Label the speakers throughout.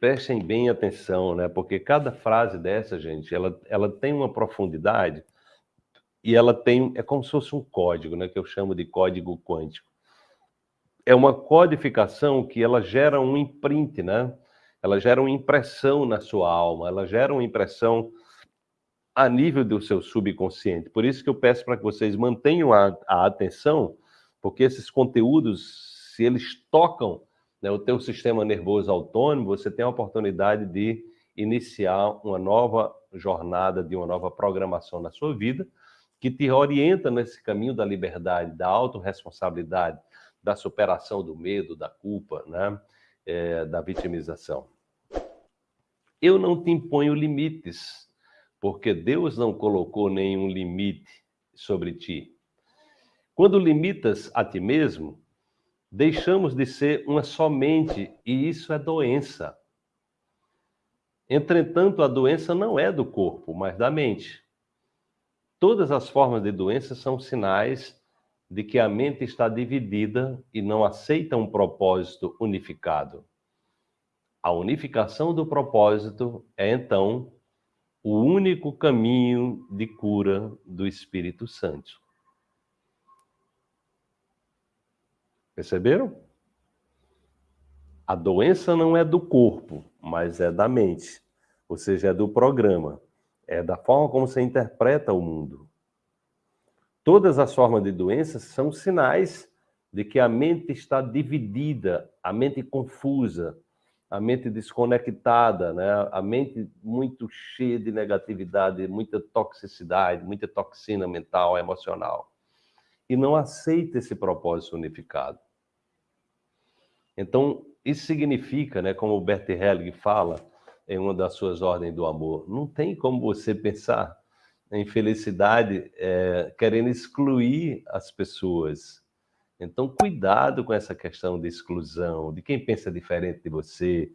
Speaker 1: prestem bem atenção, né? Porque cada frase dessa, gente, ela, ela tem uma profundidade e ela tem, é como se fosse um código, né? Que eu chamo de código quântico. É uma codificação que ela gera um imprint, né? Ela gera uma impressão na sua alma, ela gera uma impressão a nível do seu subconsciente. Por isso que eu peço para que vocês mantenham a, a atenção, porque esses conteúdos, se eles tocam né, o teu sistema nervoso autônomo, você tem a oportunidade de iniciar uma nova jornada, de uma nova programação na sua vida, que te orienta nesse caminho da liberdade, da autorresponsabilidade, da superação do medo, da culpa, né, é, da vitimização. Eu não te imponho limites, porque Deus não colocou nenhum limite sobre ti. Quando limitas a ti mesmo, deixamos de ser uma somente, e isso é doença. Entretanto, a doença não é do corpo, mas da mente. Todas as formas de doença são sinais de que a mente está dividida e não aceita um propósito unificado. A unificação do propósito é, então, o único caminho de cura do Espírito Santo. Perceberam? A doença não é do corpo, mas é da mente, ou seja, é do programa, é da forma como você interpreta o mundo. Todas as formas de doenças são sinais de que a mente está dividida, a mente confusa, a mente desconectada, né? a mente muito cheia de negatividade, muita toxicidade, muita toxina mental, emocional. E não aceita esse propósito unificado. Então, isso significa, né, como o Bert Helling fala em uma das suas ordens do amor, não tem como você pensar em felicidade é, querendo excluir as pessoas. Então, cuidado com essa questão de exclusão, de quem pensa diferente de você,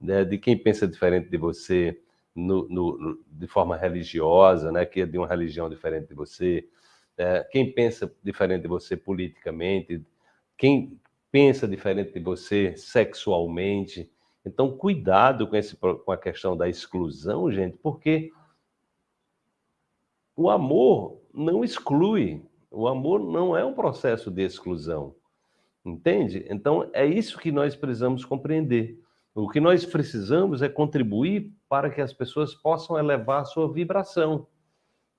Speaker 1: né, de quem pensa diferente de você no, no, de forma religiosa, né, que é de uma religião diferente de você, é, quem pensa diferente de você politicamente, quem pensa diferente de você sexualmente. Então, cuidado com, esse, com a questão da exclusão, gente, porque o amor não exclui. O amor não é um processo de exclusão. Entende? Então, é isso que nós precisamos compreender. O que nós precisamos é contribuir para que as pessoas possam elevar a sua vibração.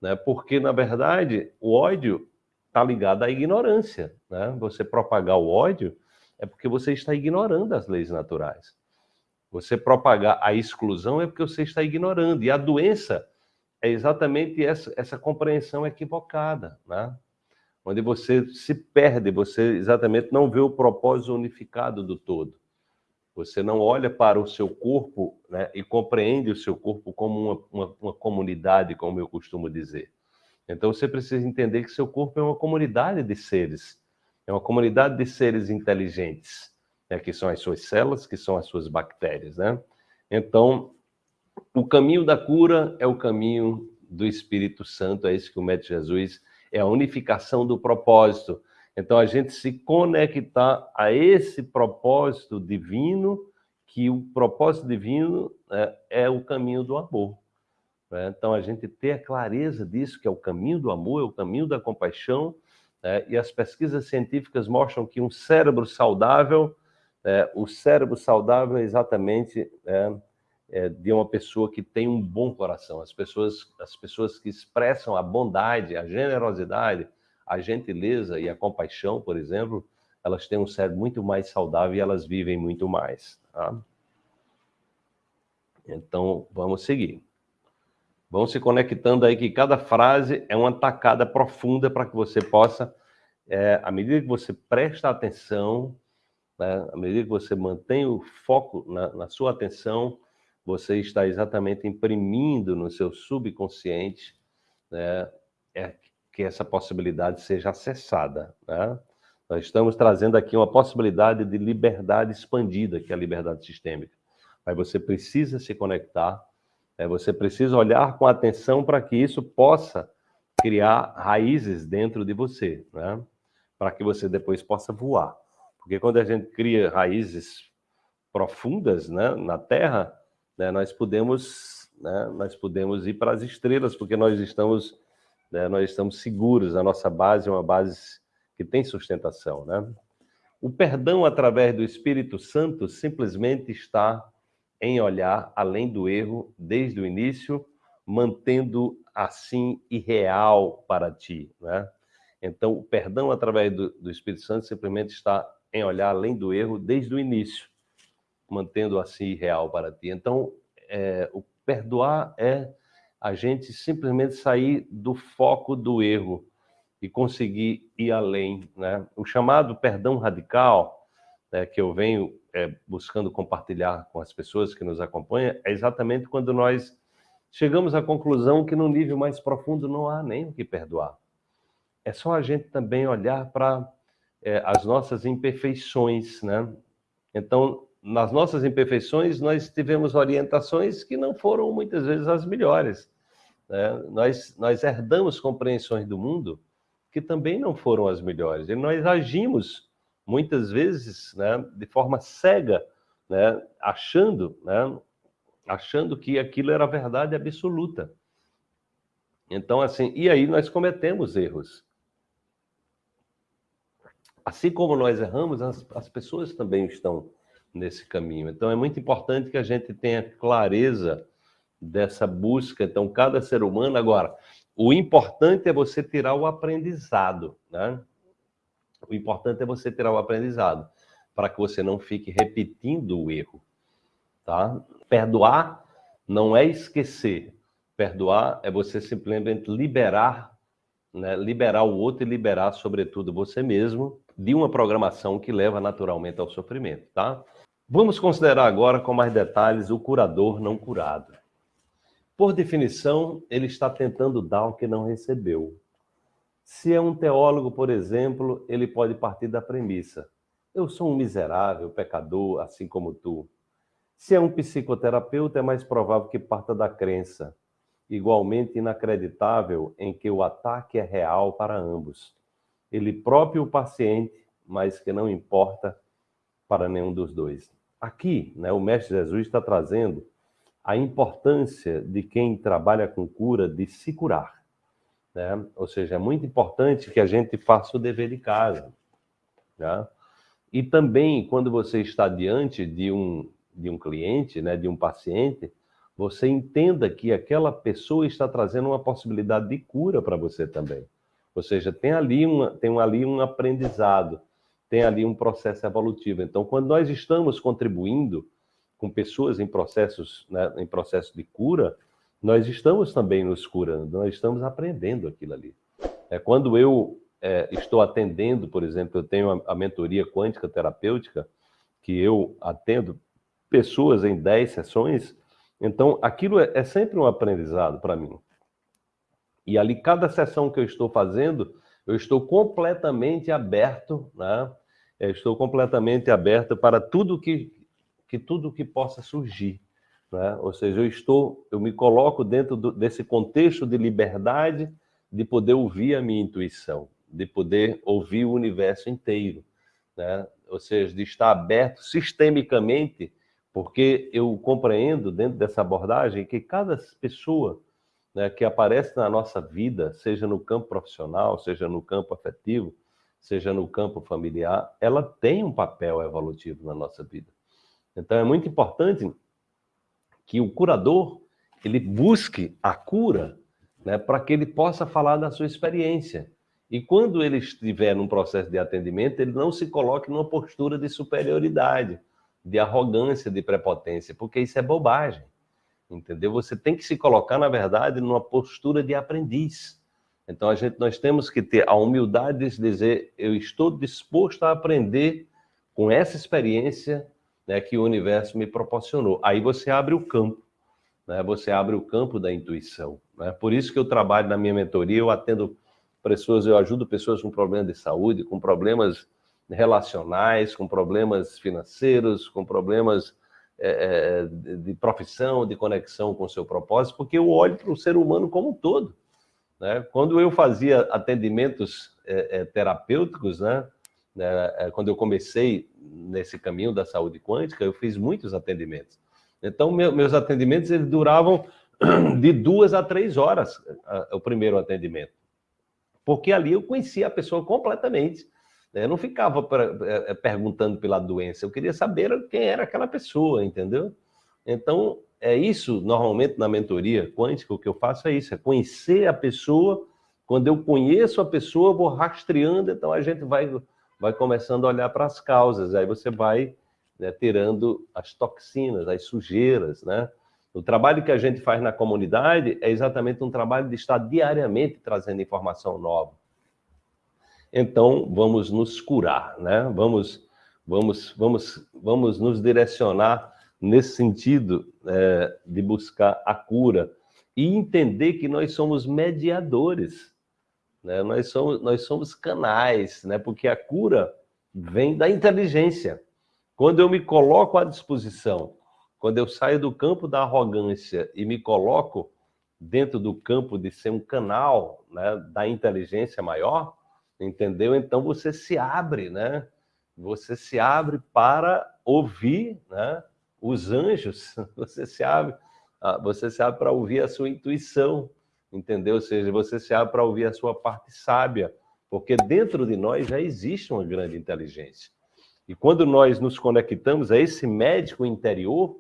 Speaker 1: Né? Porque, na verdade, o ódio está ligado à ignorância. Né? Você propagar o ódio é porque você está ignorando as leis naturais. Você propagar a exclusão é porque você está ignorando. E a doença é exatamente essa, essa compreensão equivocada, né? onde você se perde, você exatamente não vê o propósito unificado do todo. Você não olha para o seu corpo né, e compreende o seu corpo como uma, uma, uma comunidade, como eu costumo dizer. Então você precisa entender que seu corpo é uma comunidade de seres é uma comunidade de seres inteligentes, né, que são as suas células, que são as suas bactérias, né? Então, o caminho da cura é o caminho do Espírito Santo, é isso que o Mestre Jesus é a unificação do propósito. Então, a gente se conectar a esse propósito divino, que o propósito divino é, é o caminho do amor. Né? Então, a gente ter a clareza disso, que é o caminho do amor, é o caminho da compaixão, né? e as pesquisas científicas mostram que um cérebro saudável, é, o cérebro saudável é exatamente é, é, de uma pessoa que tem um bom coração. As pessoas, as pessoas que expressam a bondade, a generosidade, a gentileza e a compaixão, por exemplo, elas têm um cérebro muito mais saudável e elas vivem muito mais. Tá? Então, vamos seguir. Vão se conectando aí que cada frase é uma tacada profunda para que você possa, é, à medida que você presta atenção, né, à medida que você mantém o foco na, na sua atenção, você está exatamente imprimindo no seu subconsciente né, é, que essa possibilidade seja acessada. Né? Nós estamos trazendo aqui uma possibilidade de liberdade expandida, que é a liberdade sistêmica. Mas você precisa se conectar você precisa olhar com atenção para que isso possa criar raízes dentro de você, né? para que você depois possa voar. Porque quando a gente cria raízes profundas né, na Terra, né, nós podemos né, nós podemos ir para as estrelas, porque nós estamos né, nós estamos seguros, a nossa base é uma base que tem sustentação. Né? O perdão através do Espírito Santo simplesmente está em olhar além do erro desde o início, mantendo assim irreal para ti. Né? Então, o perdão através do, do Espírito Santo simplesmente está em olhar além do erro desde o início, mantendo assim irreal para ti. Então, é, o perdoar é a gente simplesmente sair do foco do erro e conseguir ir além. Né? O chamado perdão radical, né, que eu venho é, buscando compartilhar com as pessoas que nos acompanham, é exatamente quando nós chegamos à conclusão que no nível mais profundo não há nem o que perdoar. É só a gente também olhar para é, as nossas imperfeições, né? Então, nas nossas imperfeições, nós tivemos orientações que não foram muitas vezes as melhores. Né? Nós, nós herdamos compreensões do mundo que também não foram as melhores. E nós agimos, muitas vezes, né, de forma cega, né, achando, né, achando que aquilo era verdade absoluta. Então, assim, e aí nós cometemos erros. Assim como nós erramos, as, as pessoas também estão nesse caminho. Então é muito importante que a gente tenha clareza dessa busca. Então, cada ser humano, agora, o importante é você tirar o aprendizado, né? O importante é você tirar o aprendizado, para que você não fique repetindo o erro, tá? Perdoar não é esquecer. Perdoar é você simplesmente liberar, né? liberar o outro e liberar, sobretudo, você mesmo de uma programação que leva naturalmente ao sofrimento, tá? Vamos considerar agora com mais detalhes o curador não curado. Por definição, ele está tentando dar o que não recebeu. Se é um teólogo, por exemplo, ele pode partir da premissa: eu sou um miserável, pecador, assim como tu. Se é um psicoterapeuta, é mais provável que parta da crença, igualmente inacreditável, em que o ataque é real para ambos. Ele próprio o paciente, mas que não importa para nenhum dos dois. Aqui, né, o Mestre Jesus está trazendo a importância de quem trabalha com cura de se curar. Né? Ou seja, é muito importante que a gente faça o dever de casa. Né? E também, quando você está diante de um, de um cliente, né, de um paciente, você entenda que aquela pessoa está trazendo uma possibilidade de cura para você também. Ou seja, tem ali, uma, tem ali um aprendizado tem ali um processo evolutivo. Então, quando nós estamos contribuindo com pessoas em processos, né, em processo de cura, nós estamos também nos curando, nós estamos aprendendo aquilo ali. É, quando eu é, estou atendendo, por exemplo, eu tenho a, a mentoria quântica terapêutica, que eu atendo pessoas em 10 sessões, então aquilo é, é sempre um aprendizado para mim. E ali, cada sessão que eu estou fazendo, eu estou completamente aberto, né? Eu estou completamente aberto para tudo que, que tudo que possa surgir, né? Ou seja, eu estou, eu me coloco dentro do, desse contexto de liberdade, de poder ouvir a minha intuição, de poder ouvir o universo inteiro, né? Ou seja, de estar aberto sistemicamente, porque eu compreendo dentro dessa abordagem que cada pessoa né, que aparece na nossa vida, seja no campo profissional, seja no campo afetivo, seja no campo familiar, ela tem um papel evolutivo na nossa vida. Então é muito importante que o curador ele busque a cura, né, para que ele possa falar da sua experiência. E quando ele estiver num processo de atendimento, ele não se coloque numa postura de superioridade, de arrogância, de prepotência, porque isso é bobagem entendeu? Você tem que se colocar, na verdade, numa postura de aprendiz. Então, a gente, nós temos que ter a humildade de dizer, eu estou disposto a aprender com essa experiência né, que o universo me proporcionou. Aí você abre o campo, né? você abre o campo da intuição. Né? Por isso que eu trabalho na minha mentoria, eu atendo pessoas, eu ajudo pessoas com problemas de saúde, com problemas relacionais, com problemas financeiros, com problemas é, de profissão, de conexão com o seu propósito, porque eu olho para o ser humano como um todo. Né? Quando eu fazia atendimentos é, é, terapêuticos, né? Né? É, quando eu comecei nesse caminho da saúde quântica, eu fiz muitos atendimentos. Então, meus atendimentos eles duravam de duas a três horas, o primeiro atendimento. Porque ali eu conhecia a pessoa completamente. Né? Eu não ficava é, perguntando pela doença, eu queria saber quem era aquela pessoa, entendeu? Então, é isso, normalmente, na mentoria quântica, o que eu faço é isso, é conhecer a pessoa. Quando eu conheço a pessoa, vou rastreando, então a gente vai, vai começando a olhar para as causas. Aí você vai né, tirando as toxinas, as sujeiras, né? O trabalho que a gente faz na comunidade é exatamente um trabalho de estar diariamente trazendo informação nova. Então, vamos nos curar, né? Vamos, vamos, vamos, vamos nos direcionar nesse sentido é, de buscar a cura e entender que nós somos mediadores, né? nós, somos, nós somos canais, né? porque a cura vem da inteligência. Quando eu me coloco à disposição, quando eu saio do campo da arrogância e me coloco dentro do campo de ser um canal né, da inteligência maior, entendeu? Então você se abre, né? Você se abre para ouvir, né? os anjos, você se abre, ah, você se abre para ouvir a sua intuição, entendeu? Ou seja, você se abre para ouvir a sua parte sábia, porque dentro de nós já existe uma grande inteligência. E quando nós nos conectamos a esse médico interior,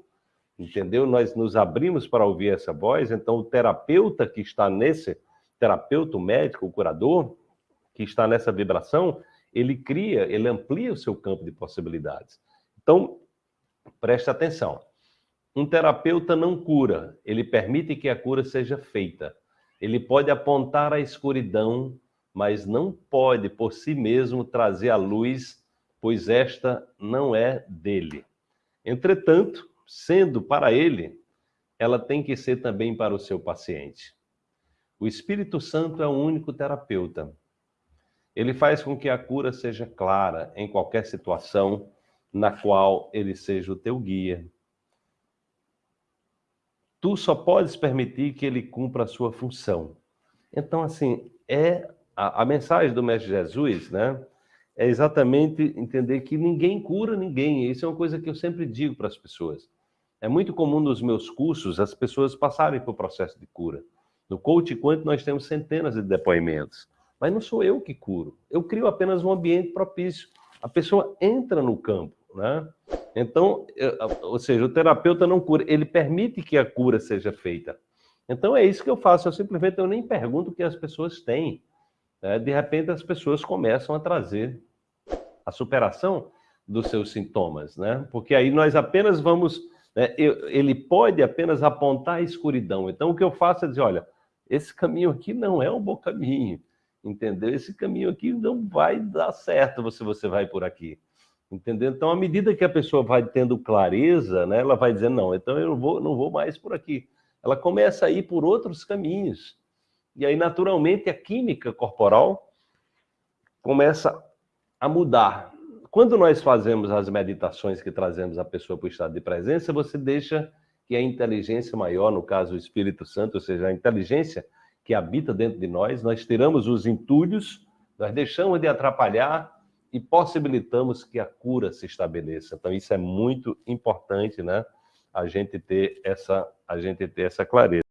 Speaker 1: entendeu? Nós nos abrimos para ouvir essa voz, então o terapeuta que está nesse, terapeuta, o médico, o curador, que está nessa vibração, ele cria, ele amplia o seu campo de possibilidades. Então, Preste atenção. Um terapeuta não cura, ele permite que a cura seja feita. Ele pode apontar a escuridão, mas não pode por si mesmo trazer a luz, pois esta não é dele. Entretanto, sendo para ele, ela tem que ser também para o seu paciente. O Espírito Santo é o único terapeuta. Ele faz com que a cura seja clara em qualquer situação, na qual ele seja o teu guia. Tu só podes permitir que ele cumpra a sua função. Então, assim, é a, a mensagem do Mestre Jesus, né? É exatamente entender que ninguém cura ninguém. Isso é uma coisa que eu sempre digo para as pessoas. É muito comum nos meus cursos as pessoas passarem por processo de cura. No Coach Quanto nós temos centenas de depoimentos. Mas não sou eu que curo. Eu crio apenas um ambiente propício. A pessoa entra no campo. Né? Então, ou seja, o terapeuta não cura, ele permite que a cura seja feita. Então é isso que eu faço, eu simplesmente eu nem pergunto o que as pessoas têm. Né? De repente as pessoas começam a trazer a superação dos seus sintomas, né? Porque aí nós apenas vamos, né? ele pode apenas apontar a escuridão. Então o que eu faço é dizer, olha, esse caminho aqui não é um bom caminho, entendeu? Esse caminho aqui não vai dar certo se você vai por aqui. Entendeu? Então, à medida que a pessoa vai tendo clareza, né, ela vai dizendo, não, então eu vou, não vou mais por aqui. Ela começa a ir por outros caminhos. E aí, naturalmente, a química corporal começa a mudar. Quando nós fazemos as meditações que trazemos a pessoa para o estado de presença, você deixa que a inteligência maior, no caso o Espírito Santo, ou seja, a inteligência que habita dentro de nós, nós tiramos os entulhos, nós deixamos de atrapalhar e possibilitamos que a cura se estabeleça. Então isso é muito importante, né? A gente ter essa, a gente ter essa clareza.